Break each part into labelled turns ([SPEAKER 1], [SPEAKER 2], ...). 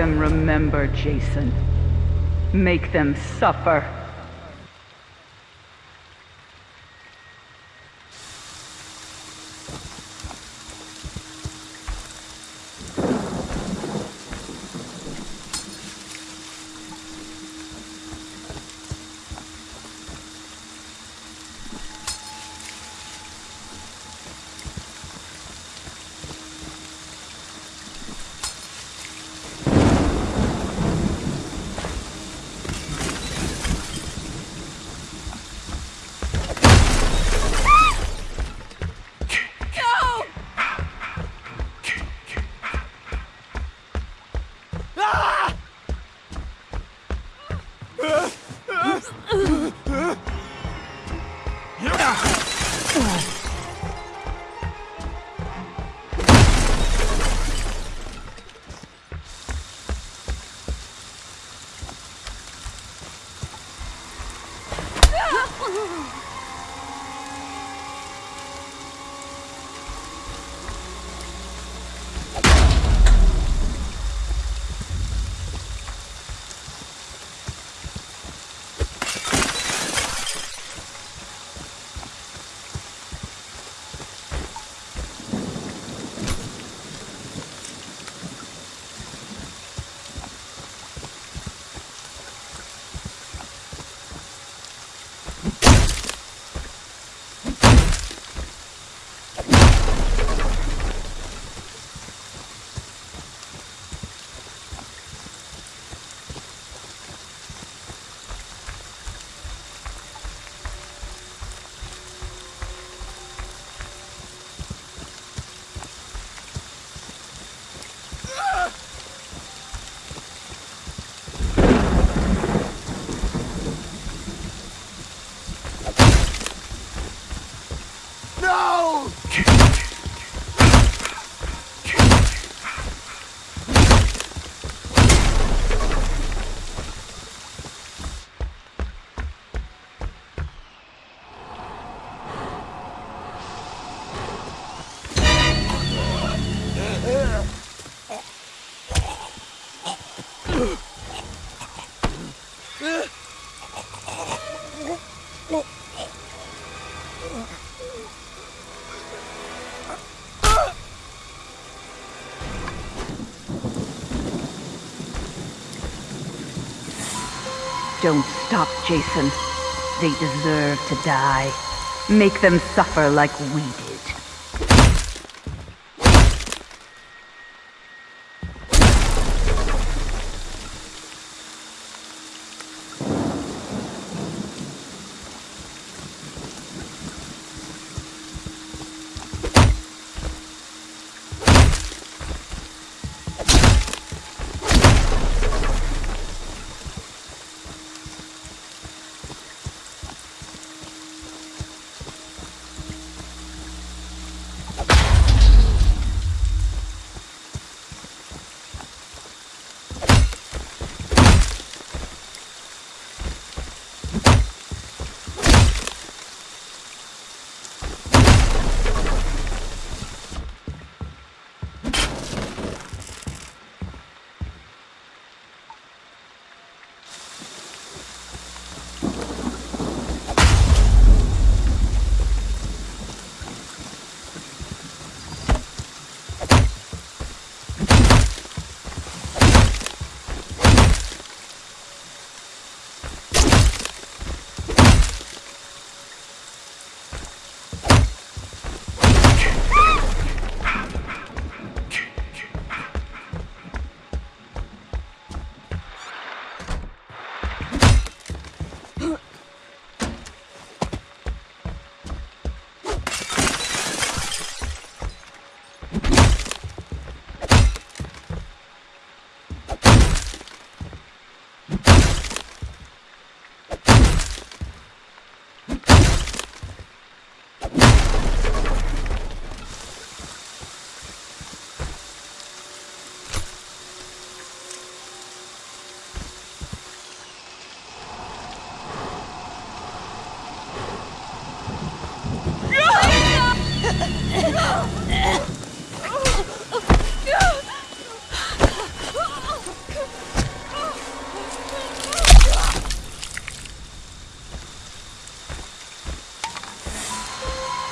[SPEAKER 1] Them remember, Jason. Make them suffer. Don't stop, Jason. They deserve to die. Make them suffer like we did.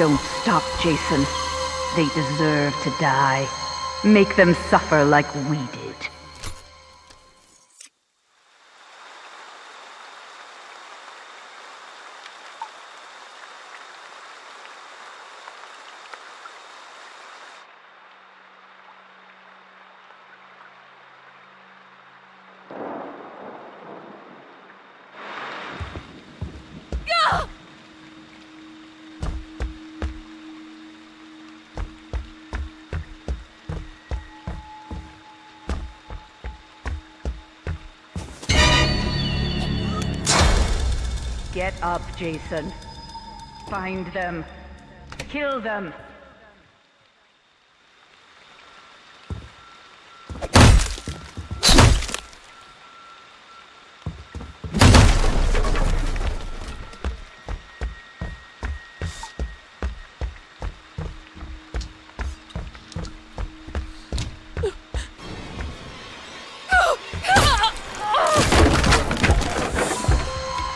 [SPEAKER 1] Don't stop, Jason. They deserve to die. Make them suffer like we did. Get up, Jason. Find them. Kill them.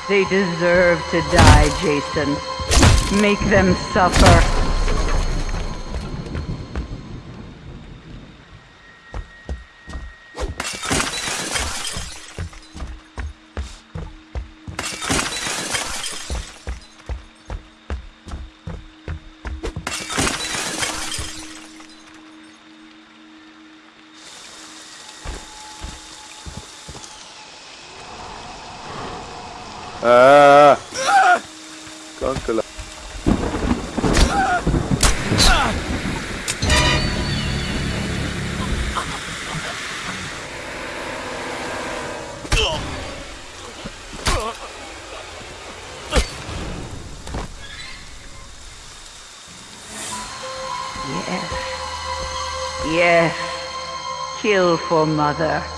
[SPEAKER 1] They deserve to die, Jason. Make them suffer.
[SPEAKER 2] Ah. Kanka lan.
[SPEAKER 1] Yes. Yes. Kill for mother.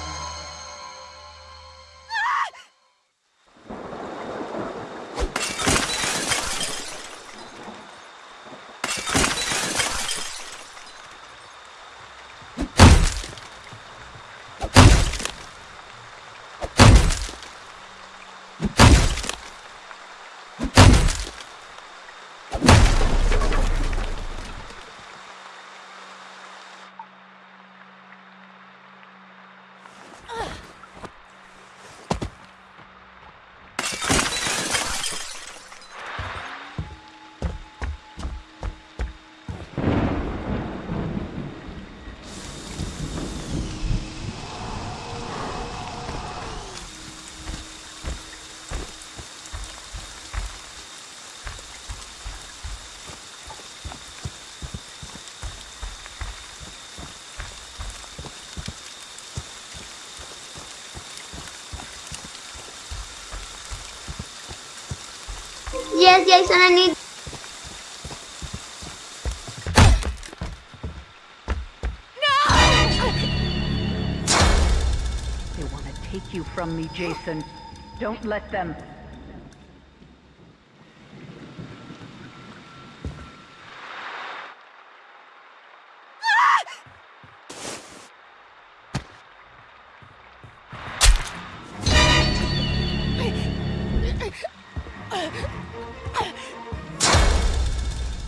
[SPEAKER 3] Yes, Jason, I need.
[SPEAKER 1] They want to take you from me, Jason. Don't let them.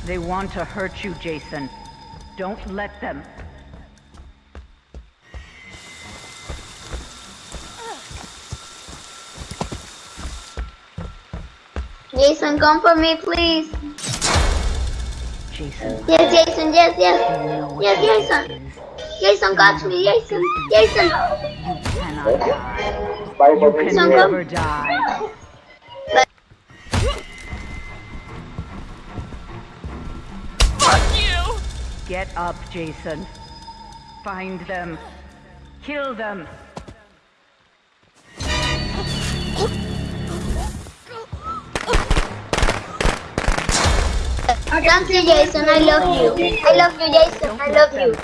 [SPEAKER 1] They want to hurt you, Jason. Don't let them.
[SPEAKER 3] Jason, come for me, please.
[SPEAKER 1] Jason,
[SPEAKER 3] Yes, Jason, yes, yes. Yes, Jason. Jason, catch me, Jason. Jason.
[SPEAKER 1] You cannot die. You can never die. Get up, Jason. Find them. Kill them.
[SPEAKER 3] Thank you, Jason. I love you. I love you, Jason. I love you.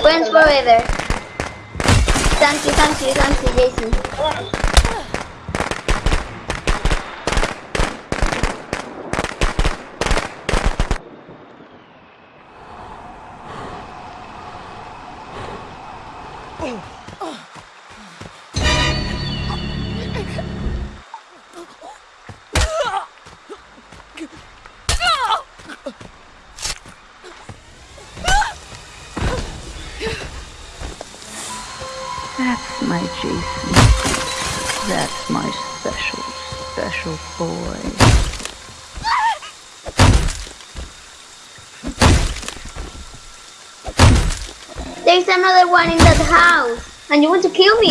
[SPEAKER 3] Friends forever. Thank you, thank you, thank you, Jason.
[SPEAKER 1] That's my Jason. That's my special, special boy.
[SPEAKER 3] There's another one in that house, and you want to kill me?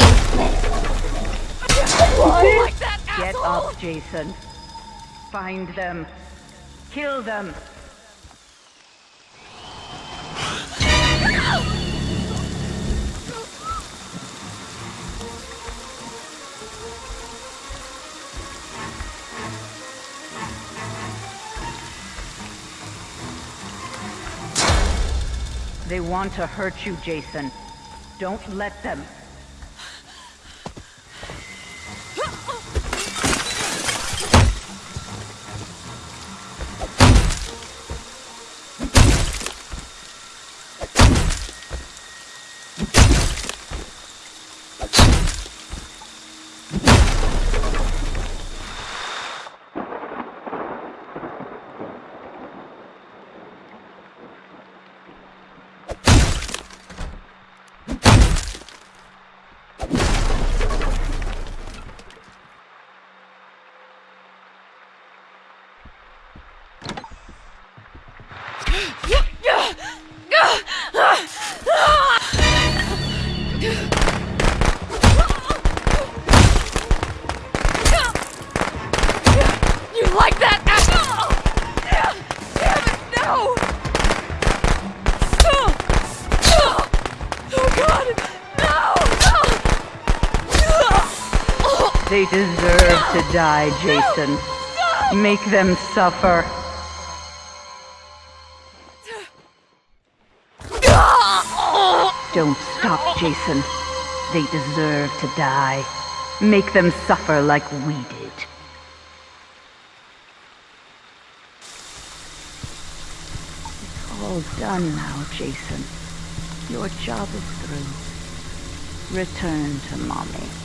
[SPEAKER 1] Get up, Jason. Find them. Kill them. They want to hurt you, Jason. Don't let them. They deserve to die, Jason. Make them suffer. Don't stop, Jason. They deserve to die. Make them suffer like we did. It's all done now, Jason. Your job is through. Return to mommy.